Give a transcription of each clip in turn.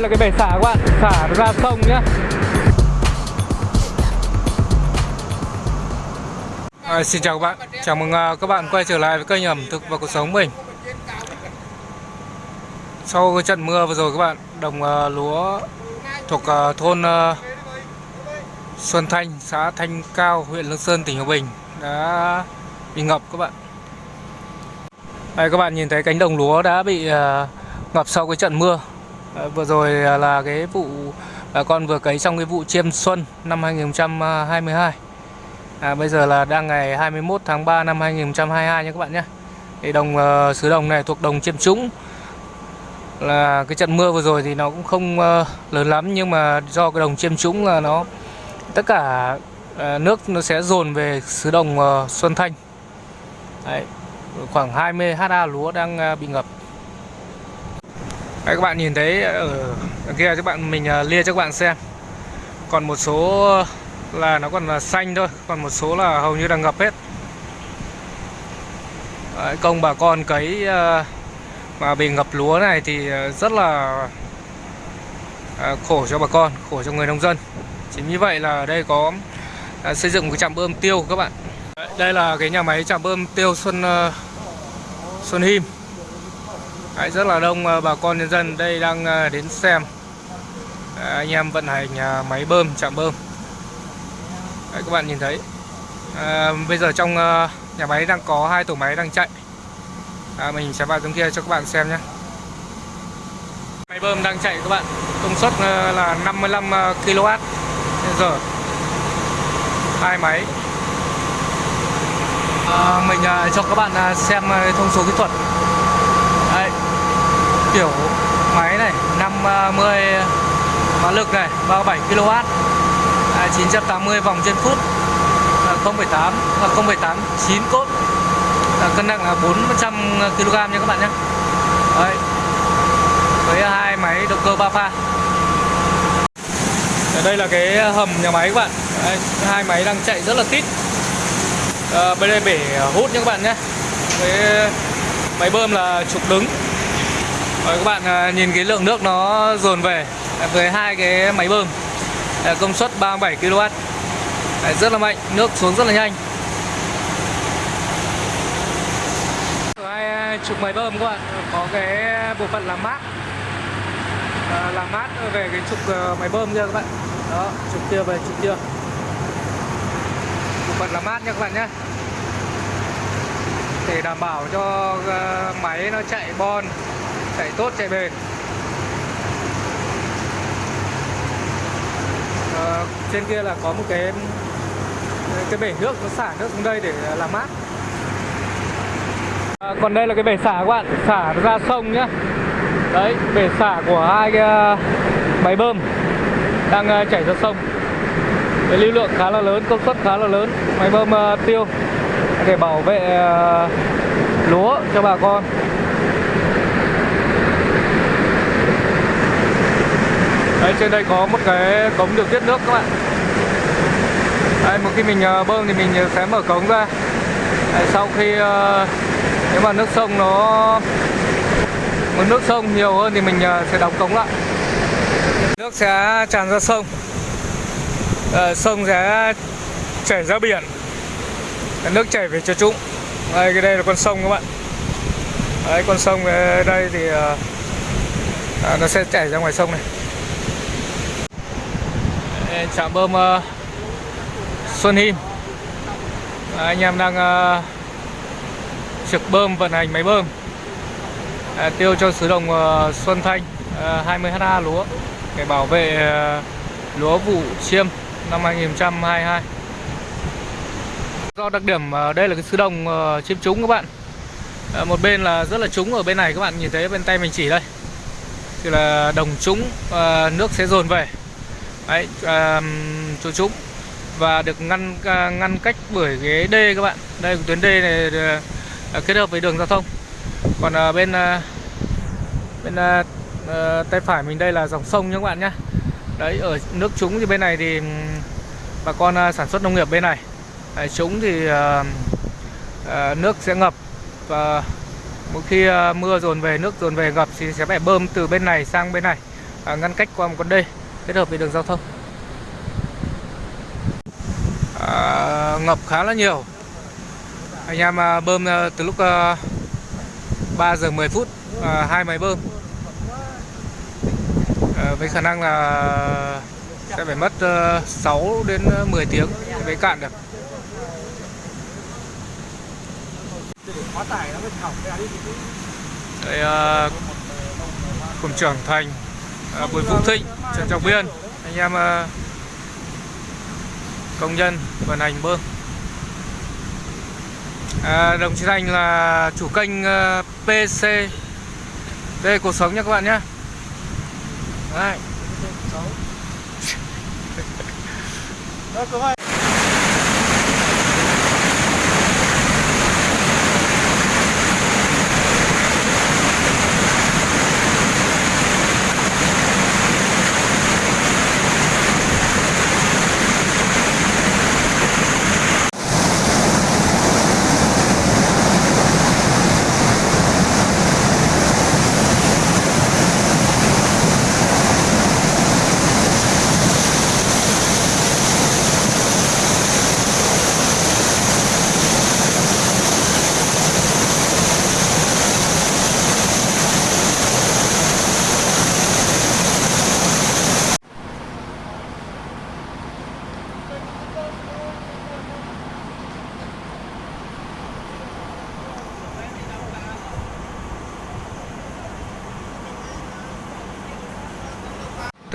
đây là cái bể xả các bạn. Xả ra sông nhá. À, xin chào các bạn. Chào mừng à, các bạn quay trở lại với kênh ẩm thực và cuộc sống mình. Sau cái trận mưa vừa rồi các bạn đồng uh, lúa thuộc uh, thôn uh, Xuân Thanh xã Thanh Cao huyện Lương Sơn tỉnh Hòa Bình đã bị ngập các bạn. Đây các bạn nhìn thấy cánh đồng lúa đã bị ngập sau cái trận mưa. Ờ, vừa rồi à, là cái vụ bà con vừa cấy xong cái vụ chiêm xuân năm 2022 à, bây giờ là đang ngày 21 tháng 3 năm 2022 nha các bạn nhé. Thì đồng uh, xứ đồng này thuộc đồng chiêm trũng. Là cái trận mưa vừa rồi thì nó cũng không uh, lớn lắm nhưng mà do cái đồng chiêm trũng là nó tất cả uh, nước nó sẽ dồn về xứ đồng uh, Xuân Thanh. Đấy, khoảng 20 ha lúa đang uh, bị ngập. Đấy, các bạn nhìn thấy ờ, ở kia các bạn mình ờ, lia cho các bạn xem. Còn một số ờ, là nó còn là xanh thôi còn một số là hầu như đang ngập hết. Đấy, công bà con cấy mà bị ngập lúa này thì rất là khổ cho bà con khổ cho người nông dân. Chính như vậy là ở đây có xây dựng một cái trạm bơm tiêu các bạn. Đây là cái nhà máy trạm bơm tiêu Xuân Xuân Him. Đấy, rất là đông ờ, bà con nhân dân. Đây đang ờ, đến xem. Đấy, anh em vận hành máy bơm chạm bơm. Đấy, các bạn nhìn thấy. À, bây giờ trong nhà máy đang có hai tổ máy đang chạy. À, mình sẽ vào trong kia cho các bạn xem nhé. Máy bơm đang chạy các bạn. Công suất là 55 kW giờ. Hai máy. À, mình cho các bạn xem thông số kỹ thuật kiểu máy này 50 à, mã lực này 37 kW à, 980 vòng trên phút à, 0,8 và 0,8 9 cốt à, cân nặng là 400 kg nha các bạn nhé. Đấy. với hai máy động cơ 3 pha. Ở đây là cái hầm nhà máy các bạn. Đấy, hai máy đang chạy rất là tít à, ờ, bên đây bể hút nhé các bạn nhé. Với máy bơm là trục đứng rồi các bạn à, nhìn cái lượng nước nó dồn về à, với hai cái máy bơm à, công suất 37 kW. Rất là mạnh nước xuống rất là nhanh. Hai chục máy bơm các bạn có cái bộ phận làm mát. À, làm mát về cái trục máy bơm kia các bạn. Đó trục kia về trục kia. Bộ phận làm mát nha các bạn nhé. Để đảm bảo cho máy nó chạy bon chạy tốt chạy bền. À, trên kia là có một cái cái bể nước nó xả nước xuống đây để làm mát. À, còn đây là cái bể xả các bạn xả ra sông nhá. Đấy bể xả của hai cái ờ, máy bơm đang chảy ra sông. Cái lưu lượng khá là lớn công suất khá là lớn máy bơm uh, tiêu để bảo vệ uh, lúa cho bà con. Đây trên đây có một cái cống điều tiết nước các bạn. Đây một khi mình ờ, bơm thì mình sẽ mở cống ra. Đấy, Sau khi ờ, nếu mà nước sông nó mức nước sông nhiều hơn thì mình ờ, sẽ đóng cống lại. Nước sẽ tràn ra sông. À, Sông sẽ chảy ra biển. Nước chảy về cho trũng. Đây cái đây là con sông các bạn. Đấy con sông đây thì à, nó sẽ chảy ra ngoài sông này trạm bơm uh, Xuân Him à, anh em đang uh, trực bơm vận hành máy bơm. À, tiêu cho xứ đồng uh, Xuân Thanh uh, 20 ha lúa để bảo vệ uh, lúa vụ chiêm năm 2022 do đặc điểm uh, đây là cái xứ đồng uh, chiêm trúng các bạn. À, một bên là rất là trúng ở bên này các bạn nhìn thấy bên tay mình chỉ đây. Thì là đồng trúng uh, nước sẽ dồn về. Đấy, um, chỗ trũng và được ngăn à, ngăn cách bởi cái đê các bạn. Đây tuyến đê này à, à, kết hợp với đường giao thông. Còn uh, bên uh, bên uh, tay phải mình đây là dòng sông nhé các bạn nhé. Đấy ở nước trũng thì bên này thì bà con uh, sản xuất nông nghiệp bên này. Đấy, trũng thì uh, uh, nước sẽ ngập. Và mỗi khi uh, mưa dồn về nước dồn về ngập thì sẽ phải bơm từ bên này sang bên này uh, ngăn cách qua một con đê kết hợp với đường giao thông? À, ngập khá là nhiều. Anh em à, bơm à, từ lúc à, 3 giờ 10 phút hai máy bơm. À, với khả năng là sẽ phải mất 6 đến 10 tiếng mới cạn được. Đây à, cùng trưởng thành à, Bùi Phúc Thịnh Trần Trọng Biên. Anh em à, công nhân vận hành bơm. À, đồng chí Thành là chủ kênh ờ, à, PC đây cuộc sống nha các bạn nhé. Đấy.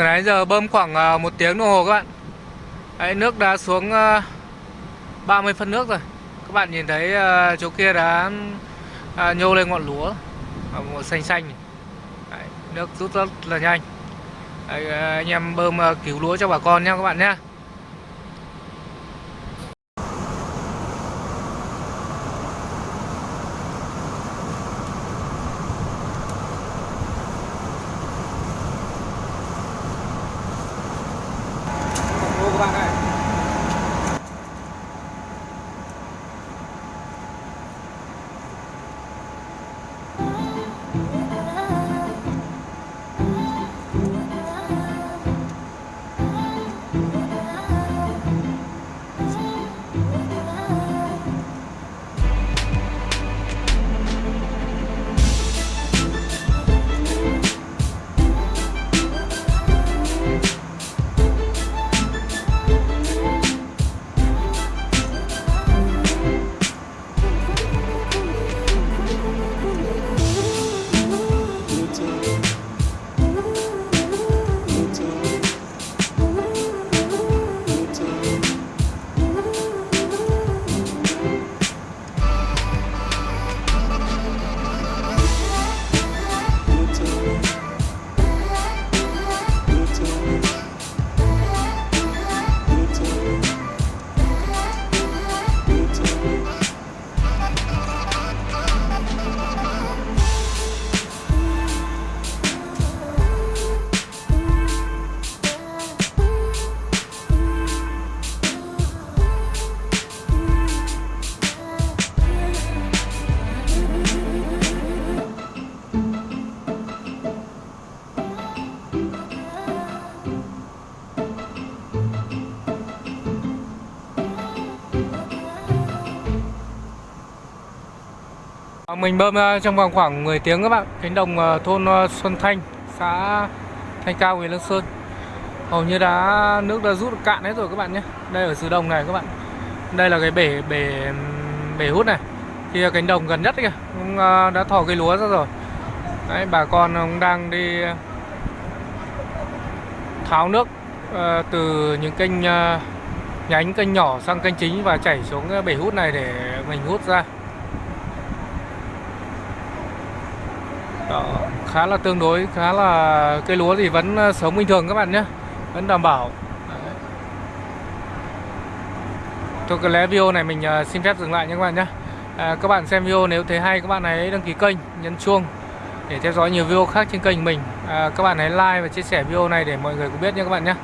Từ nãy giờ bơm khoảng ờ, một tiếng đồng hồ các bạn. Đấy, nước đã xuống ờ, 30 phân nước rồi. Các bạn nhìn thấy ờ, chỗ kia đã nhô lên ngọn lúa. Một Màu xanh xanh. Đấy, Nước rút rất là nhanh. Đấy, Anh em bơm cứu lúa cho bà con nha các bạn nhé Mình bơm trong vòng khoảng 10 tiếng các bạn. Cánh đồng ờ, thôn ờ, Xuân Thanh Xã Thanh Cao, huyện Lương Sơn. Hầu như đã nước đã rút cạn hết rồi các bạn nhé. Đây ở dưới Đồng này các bạn. Đây là cái bể bể bể hút này. Thì cánh đồng gần nhất kìa. Cũng ờ, đã thò cây lúa ra rồi. Đấy, bà con cũng đang đi tháo nước từ những kênh nhánh kênh nhỏ sang kênh chính và chảy xuống bể hút này để mình hút ra. Đó, khá là tương đối khá là cây lúa thì vẫn ờ, sống bình thường các bạn nhé vẫn đảm bảo. Đấy. Thôi lẽ video này mình ờ, xin phép dừng lại nhé các bạn nhé. À, các bạn xem video nếu thấy hay các bạn hãy đăng ký kênh nhấn chuông để theo dõi nhiều video khác trên kênh mình. À, các bạn hãy like và chia sẻ video này để mọi người cũng biết nhé các bạn nhé.